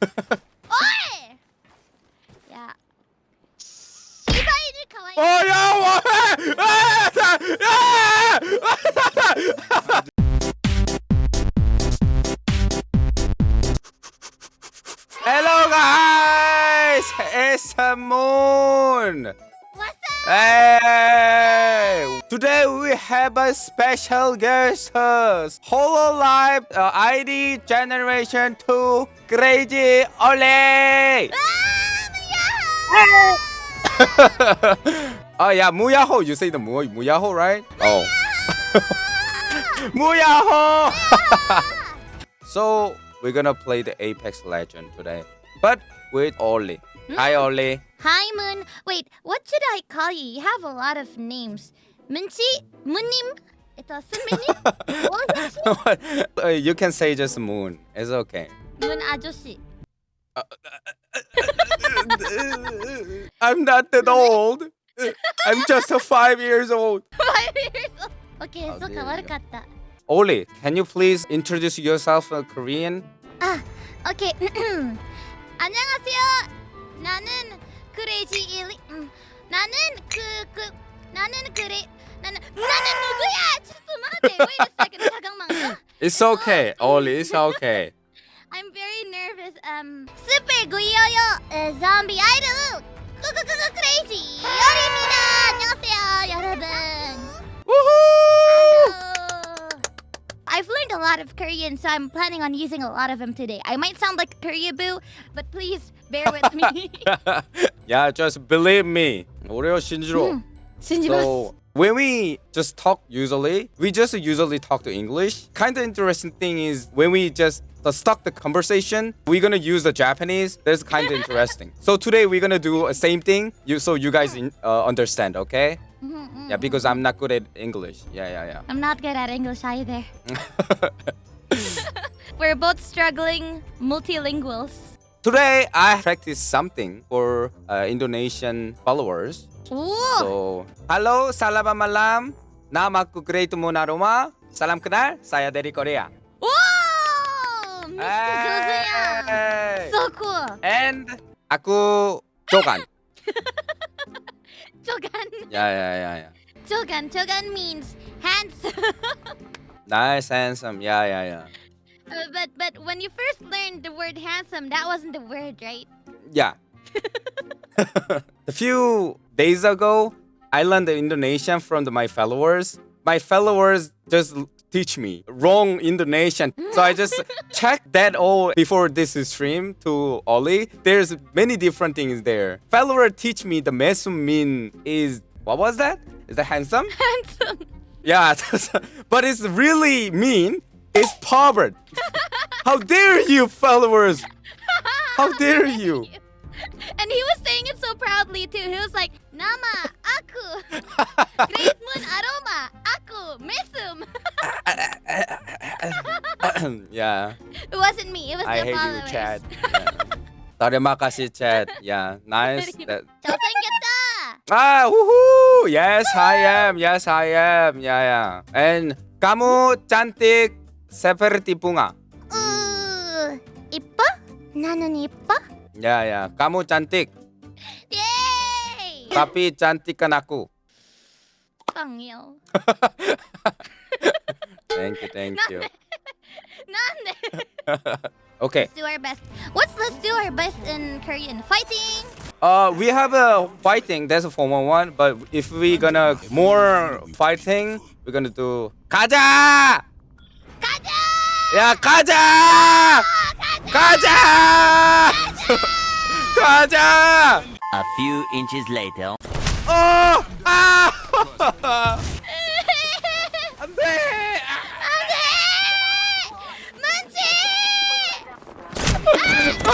어이! 야. 시바이를 가와이. 어야 와! Hello guys, it's a moon. Hey! Today we have a special guest host. Hololive uh, ID Generation 2 Crazy Ollie! 아, oh yeah, Muyaho. You say the Mu Muyaho, right? Oh. Muyaho! so we're gonna play the Apex Legend today. But with Ollie. Hi Ollie. Hi, Moon. Wait, what should I call you? You have a lot of names. Munchi? Munim? What? Uh, you can say just moon. It's okay. Moon 아저씨. I'm not that old. I'm just five years old. Five years old. Okay, oh, so kawarakatta. Ollie, can you please introduce yourself in Korean? Ah, okay. 안녕하세요. 나는 크레이지 일리 음. 나는 그 나는 나는 나는 누구야? 왜 이랬어? It's okay, Ollie. It's okay. I'm very nervous. Um, super 구이요요 zombie idol. 꾸꾸꾸꾸 크레이지 요리입니다. 안녕하세요, 여러분. I've learned a lot of Korean, so I'm planning on using a lot of them today. I might sound like Korean boo, but please bear with me. Yeah, just believe me. Oreo Shinjiro. Hmm. So when we just talk usually, we just usually talk to English. Kind of interesting thing is when we just the stuck the conversation, we're gonna use the Japanese. That's kind of interesting. So today we're gonna do a same thing. You so you guys in, uh, understand, okay? Mm-hmm, yeah, mm-hmm. because I'm not good at English. Yeah, yeah, yeah. I'm not good at English either. We're both struggling multilinguals. Today I practiced something for uh, Indonesian followers. Ooh. So, halo, salam malam. Nama aku Great Munaruma. Salam kenal, saya dari Korea. Mr. Josuya. Hey. So cool. And aku Jogan. Jogan. yeah, yeah, yeah, yeah. Jogan. Jogan means handsome. Nice, handsome. Yeah, yeah, yeah. Uh, but but when you first learned the word handsome, that wasn't the word, right? Yeah. a few days ago, I learned the Indonesian from the, my followers. My followers just teach me wrong Indonesian. So I just checked that all before this stream to Ollie. There's many different things there. Follower teach me the mesum mean is what was that? Is that handsome? Handsome. Yeah, but it's really mean is Pobbert. How dare you, followers! How dare you! And he was saying it so proudly too. He was like, Nama, aku. Great moon aroma, aku, mesum. yeah. It wasn't me, it was I the hate you, Chad. Yeah. Terima kasih, Chad. Yeah, nice. That... ah, woohoo! Yes, I am. Yes, I am. Yeah, yeah. And kamu cantik seperti bunga. Uh, Ipa? Nanon Ipa? Ya, ya. Kamu cantik. Yeay! Tapi cantikkan aku. Pangyong. thank you, thank you. Nande. okay. Let's do our best. What's let's do our best in Korean? Fighting. Uh, we have a fighting. That's a 411. But if we gonna more fighting, we're gonna do 가자. 야 가자. 가자. 가자. A few inches later. 어! 아! 안 돼. 안돼! 문치! 아!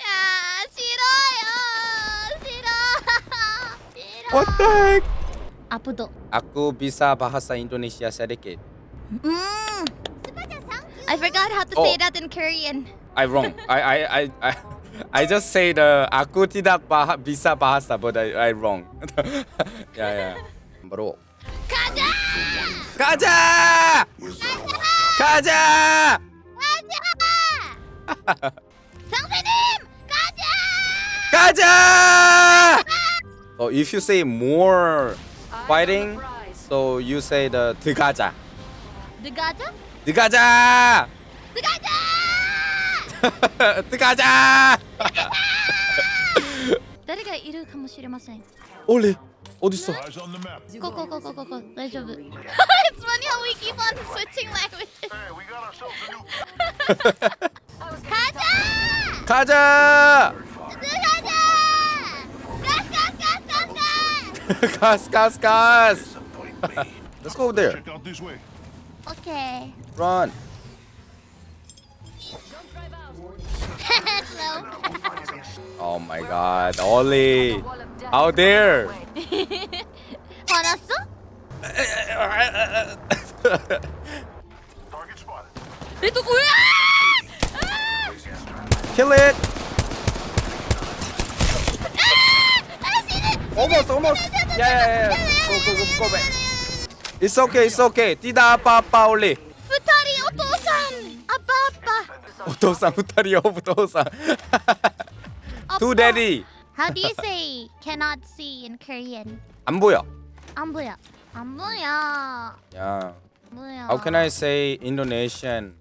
야 싫어요. 싫어. 싫어. What the heck? 아프도. Aku bisa bahasa Indonesia sedikit. 음. I forgot how to Oh. say that in Korean. I wrong. I I I I I just say the aku tidak bah bisa bahasa, but I I wrong. yeah yeah. Bro. 가자! 가자! 가자! 가자! 상세님 가자. 가자! So if you say more fighting, so you say the 들어가자. 느가자? 들어가자! 느가자! 들어가자! 誰がいるかもしれません。 올리 어디 있어? Eyes on the map. ここここここ大丈夫。It's funny how we keep on switching languages. Hey, we got ourselves a new. 가자! 가자! 느가자! 가스 가스 가스 가스 가스. 가스 가스 가스. Let's go there. Okay. Run. oh my god, Ollie, Out there! 화났어? 레드 골! Kill it! almost, almost! Yeah, yeah, yeah! Go, go, go, go back! It's okay, it's okay. 뛰다 아빠 아빠 올리. 부타리 오토산 아빠 아빠. 오토상 후타리오 오토상. To daddy. How do you say cannot see in Korean? 안 보여. 안 보여. 안 보여. Yeah. 안 보여. How can I say Indonesian?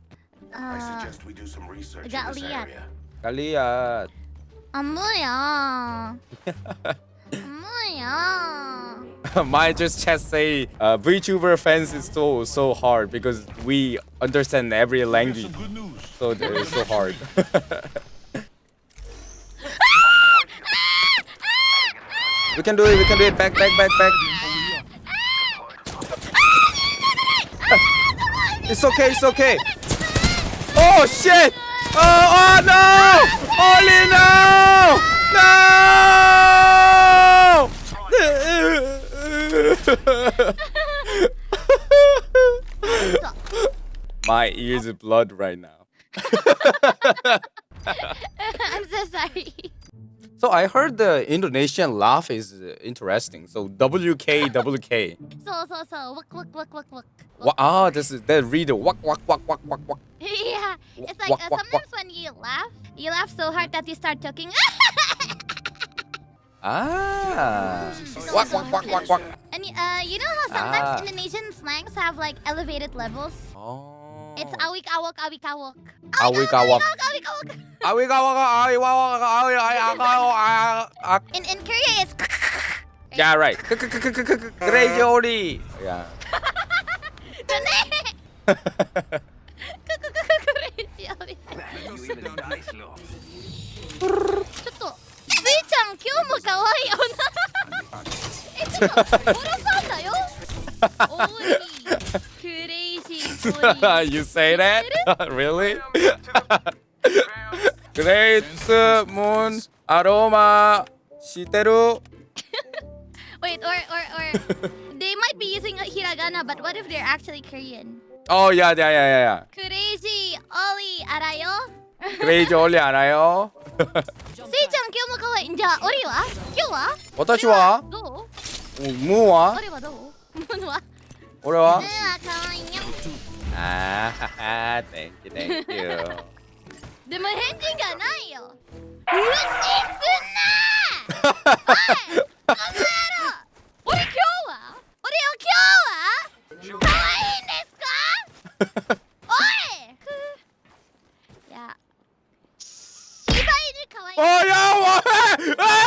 I 어, suggest we do some research in got this Liat. area. 갈리야. 안 보여. My just chat say uh, VTuber fans is so so hard because we understand every language. So uh, it's so hard. we can do it. We can do it. Back back back back. It's okay. It's okay. Oh shit! Oh, oh no! Holy no! No! My ears are blood right now. I'm so sorry. So I heard the Indonesian laugh is uh, interesting. So WK WK. So so so. Wak wak wak wak wak. Wa- Ah, this is that read the wak wak wak wak wak wak. Yeah, it's like Wak, uh, wak, sometimes when you laugh, you laugh so hard that you start talking. Ah. Wak wak wak wak wak. and uh, you know how sometimes Ah. Indonesian slangs have like elevated levels. Oh. It's awik awok awik awok. Awik awok. Awik awok Awik awok awik awok awik awok. In in Korea it's. Yeah right. Crazy Ollie. Yeah. Crazy Ollie. ちょっと、スイちゃん今日も可愛い女。えちょっと。you say that? really? Great moon aroma. Shiteru. Wait, or or or they might be using hiragana, but what if they're actually Korean? Oh yeah, yeah, yeah, yeah. Crazy Ollie arayo. Crazy Ollie arayo. Sei chan, kyou mo kawaii. Inja Ollie wa? Kyou wa? Watashi wa? Do? Oh, Mu wa? Ollie wa do? Mu wa? Ore wa? Mu wa せいちゃん今日も可愛い。じゃあオリは？今日は？私は？どう？ムーは？オリはどう？ムーは？俺は？ムーは可愛いよ。ああ、thank you, thank you. でも返事がないよ。無視すんなおい俺今日は？俺今日は？可愛いんですか？おい。いや。芝居可愛いおやおい。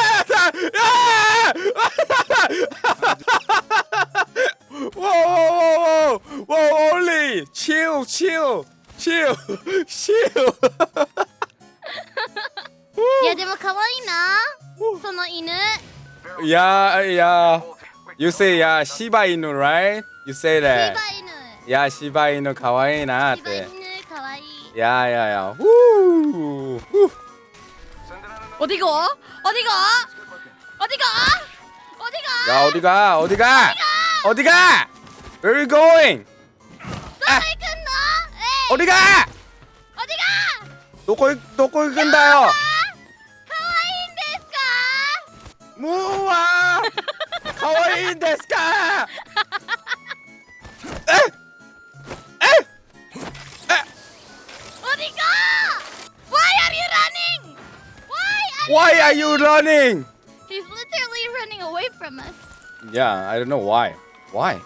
야, 야. Uh, you say 야 시바이누, right? You say that. 시바이누. 야 시바이누 가와이나. 시바이누 가와이. 야, 야, 야. 후. 후. 어디 가? 어디 가? 어디 가? 어디 가? 야, 어디 가? 어디 가? 어디 가? Where are you going? 아. 어디 가? 어디 가? 도코이 도코이 간다요. うわかわいいんですかえええ eh! eh! eh! Why are you running? Why are you, why are you running? He's literally running away from us. Yeah, I don't know why. Why?